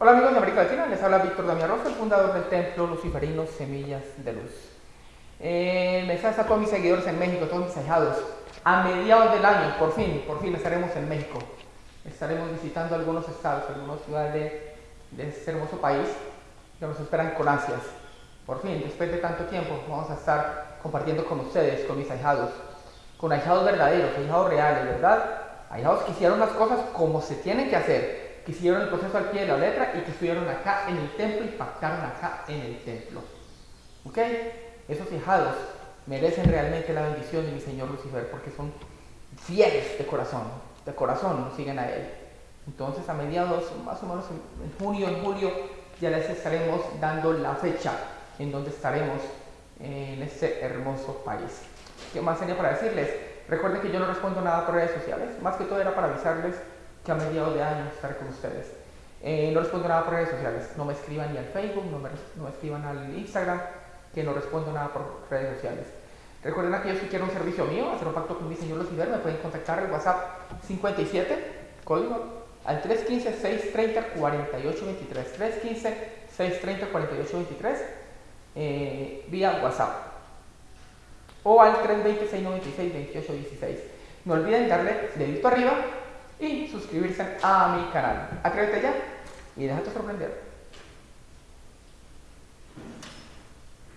Hola amigos de América Latina, les habla Víctor Damián Rosa, el fundador del templo luciferino Semillas de Luz. Eh, mensaje a todos mis seguidores en México, todos mis ahijados. A mediados del año, por fin, por fin estaremos en México. Estaremos visitando algunos estados, algunas ciudades de, de este hermoso país que nos esperan con ansias. Por fin, después de tanto tiempo, vamos a estar compartiendo con ustedes, con mis ahijados, con ahijados verdaderos, ahijados reales, ¿verdad? Ahijados que hicieron las cosas como se tienen que hacer que siguieron el proceso al pie de la letra y que estuvieron acá en el templo y pactaron acá en el templo. ¿Ok? Esos hijados merecen realmente la bendición de mi Señor Lucifer porque son fieles de corazón, de corazón siguen a Él. Entonces a mediados, más o menos en, junio, en julio, ya les estaremos dando la fecha en donde estaremos en este hermoso país. ¿Qué más tenía para decirles? Recuerden que yo no respondo nada por redes sociales, más que todo era para avisarles que a mediados de año estaré con ustedes. Eh, no respondo nada por redes sociales, no me escriban ni al Facebook, no me, no escriban al Instagram, que no respondo nada por redes sociales. Recuerden aquellos que quieran un servicio mío, hacer un pacto con mi señor Lucifer, me pueden contactar al WhatsApp 57, código, al 315-630-4823, 315-630-4823, eh, vía WhatsApp, o al 320-696-2816. No olviden darle dedito arriba y suscribirse a mi canal. Atrévete ya y déjate sorprender.